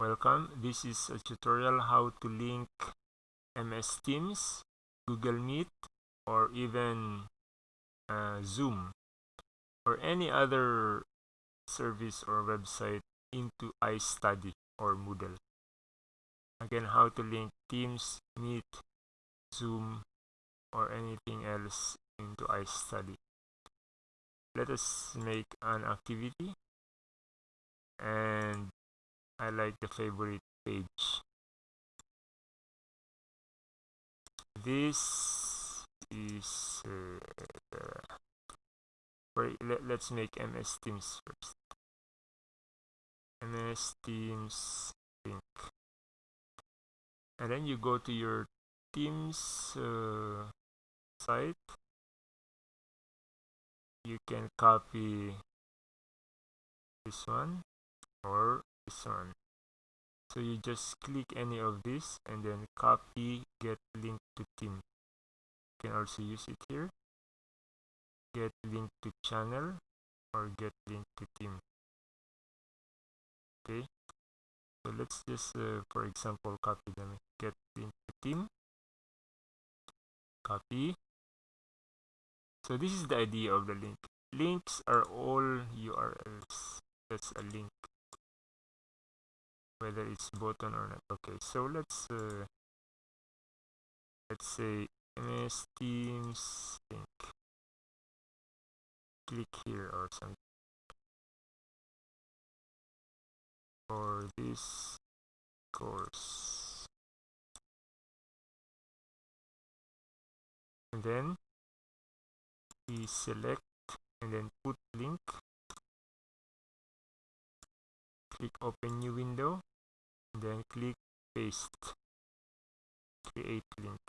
welcome. This is a tutorial how to link MS Teams Google Meet or even uh, Zoom or any other service or website into iStudy or Moodle. Again how to link Teams Meet Zoom or anything else into iStudy. Let us make an activity and I like the favorite page. This is uh, uh, let, let's make MS Teams first. MS Teams link and then you go to your Teams uh, site. You can copy this one or so you just click any of this and then copy get link to team. You can also use it here. Get link to channel or get link to team. Okay. So let's just uh, for example copy them. Get link to team. Copy. So this is the idea of the link. Links are all urls that's a link whether it's button or not. Okay so let's uh, let's say ms teams link click here or something. For this course. And then we select and then put link. Click open new window then click paste. Create link.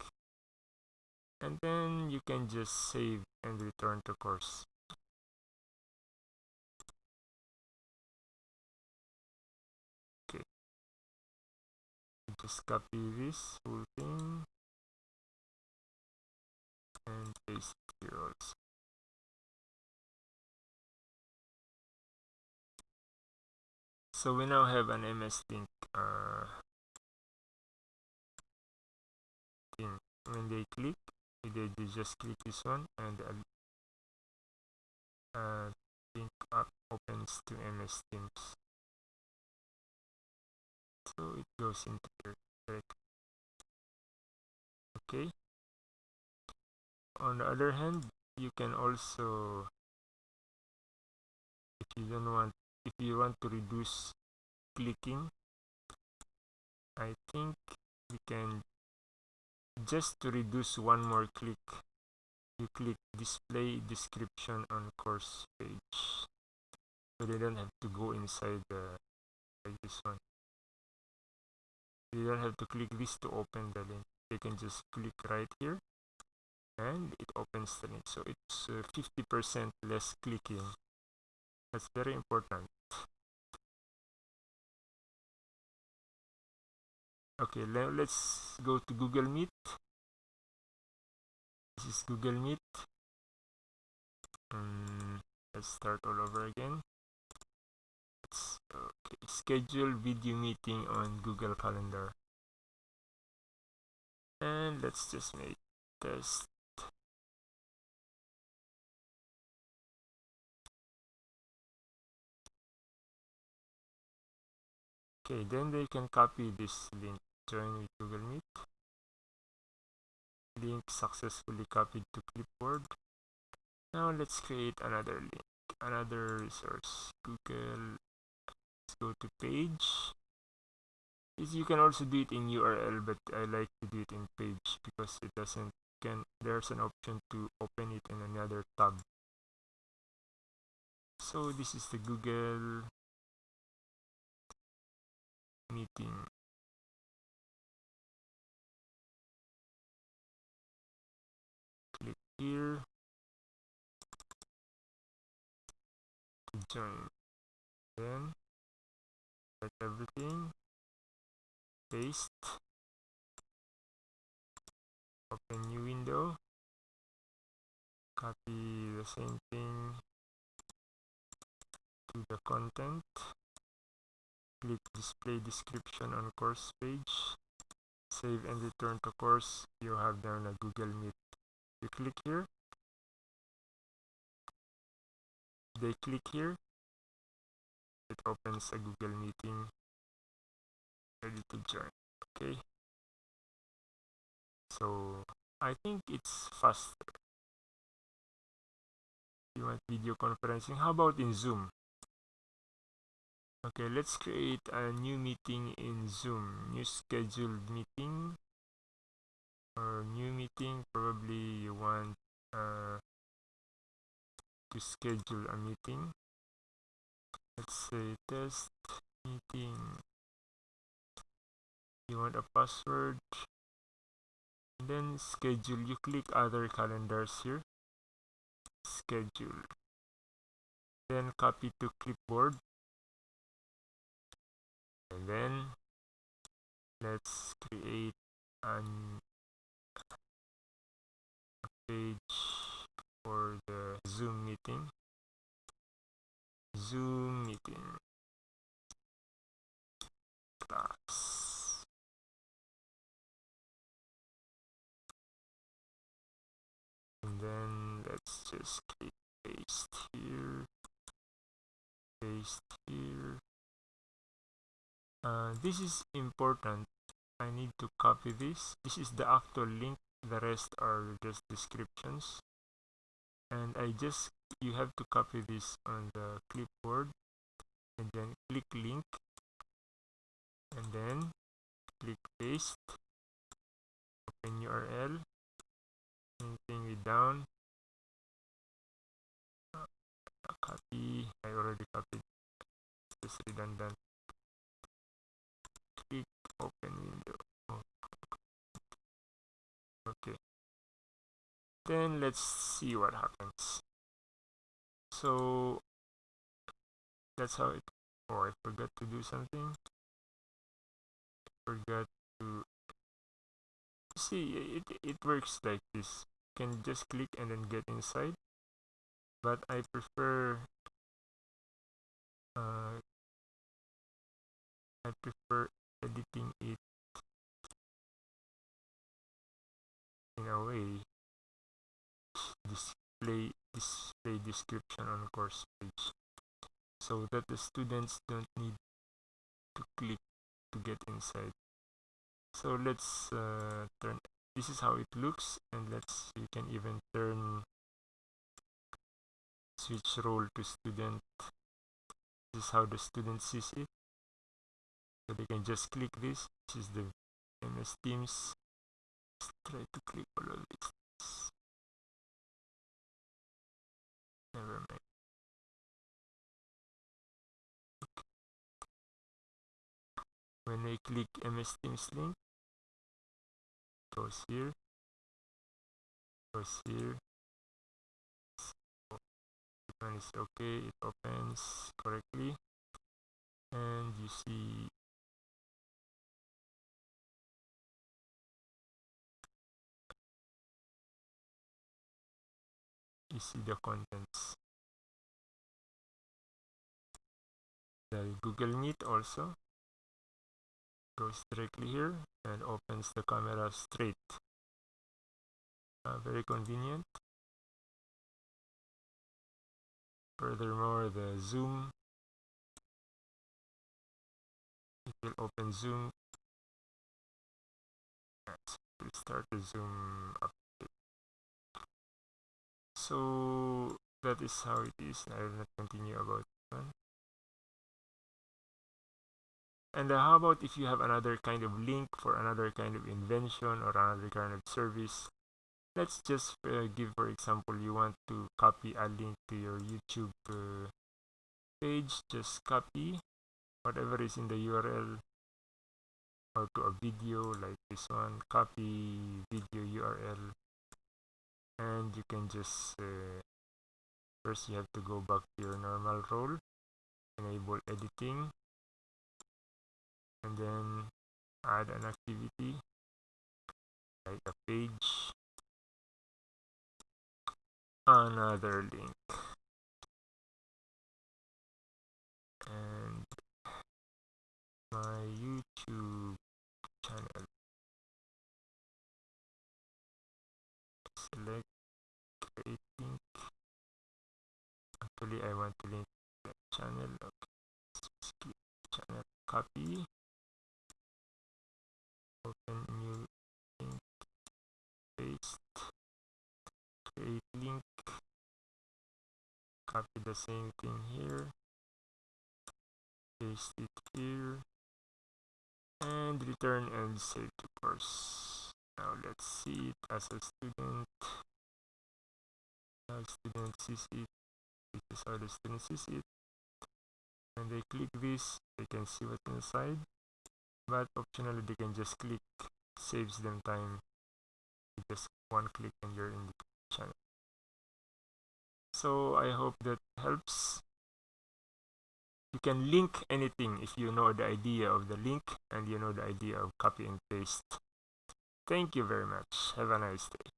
And then you can just save and return to course. Okay. Just copy this whole thing. And paste here also. So we now have an MS link uh, when they click they, they just click this one and uh, link up opens to MS Teams. So it goes into here okay. On the other hand you can also if you don't want if you want to reduce clicking I think we can just to reduce one more click. You click display description on course page. So they don't have to go inside the like this one. You don't have to click this to open the link. They can just click right here and it opens the link. So it's 50% uh, less clicking. That's very important okay let's go to google meet. This is google meet. Um, let's start all over again. Let's, okay schedule video meeting on google calendar. And let's just make test. Okay then they can copy this link join with google meet. Link successfully copied to clipboard. Now let's create another link another resource. Google let's go to page. You can also do it in url but i like to do it in page because it doesn't can there's an option to open it in another tab. So this is the google meeting here. Join then select everything. Paste. Open new window. Copy the same thing to the content. Click display description on course page. Save and return to course. You have done a google meet you click here they click here it opens a google meeting. Ready to join okay. So i think it's faster you want video conferencing? How about in zoom? Okay let's create a new meeting in zoom. New scheduled meeting or new meeting probably you want uh, to schedule a meeting. Let's say test meeting. You want a password. And then schedule. You click other calendars here. Schedule. Then copy to clipboard. And then let's create an page for the zoom meeting. Zoom meeting. Class and then let's just click paste here. Paste here. Uh, this is important. I need to copy this. This is the actual link the rest are just descriptions. And I just you have to copy this on the clipboard and then click link and then click paste open URL anything it down. Uh, copy I already copied it's redundant then let's see what happens. So that's how it oh I forgot to do something. Forgot to see it, it works like this. You can just click and then get inside. But I prefer uh, I prefer editing it in a way display display description on course page so that the students don't need to click to get inside. So let's uh, turn this is how it looks and let's you can even turn switch role to student. This is how the student sees it. So they can just click this this is the MS Teams. Let's try to click all of this never mind when I click MS Teams link goes here goes here. One is okay it opens correctly. And you see you see the contents. The Google Meet also. Goes directly here and opens the camera straight. Uh, very convenient. Furthermore the zoom. It will open zoom. Yes, start the zoom up so that is how it is. I will not continue about one. And uh, how about if you have another kind of link for another kind of invention or another kind of service? Let's just uh, give for example you want to copy a link to your youtube uh, page. Just copy whatever is in the url or to a video like this one. Copy video url and you can just uh, first you have to go back to your normal role enable editing and then add an activity like a page another link. And my youtube channel create link actually i want to link the channel okay. channel copy. Open new link paste create link. Copy the same thing here. Paste it here. And return and save the course. Now let's see it as a student student sees it this is how the student sees it. When they click this they can see what's inside. But optionally they can just click saves them time. Just one click and you're in the channel. So i hope that helps. You can link anything if you know the idea of the link and you know the idea of copy and paste. Thank you very much. Have a nice day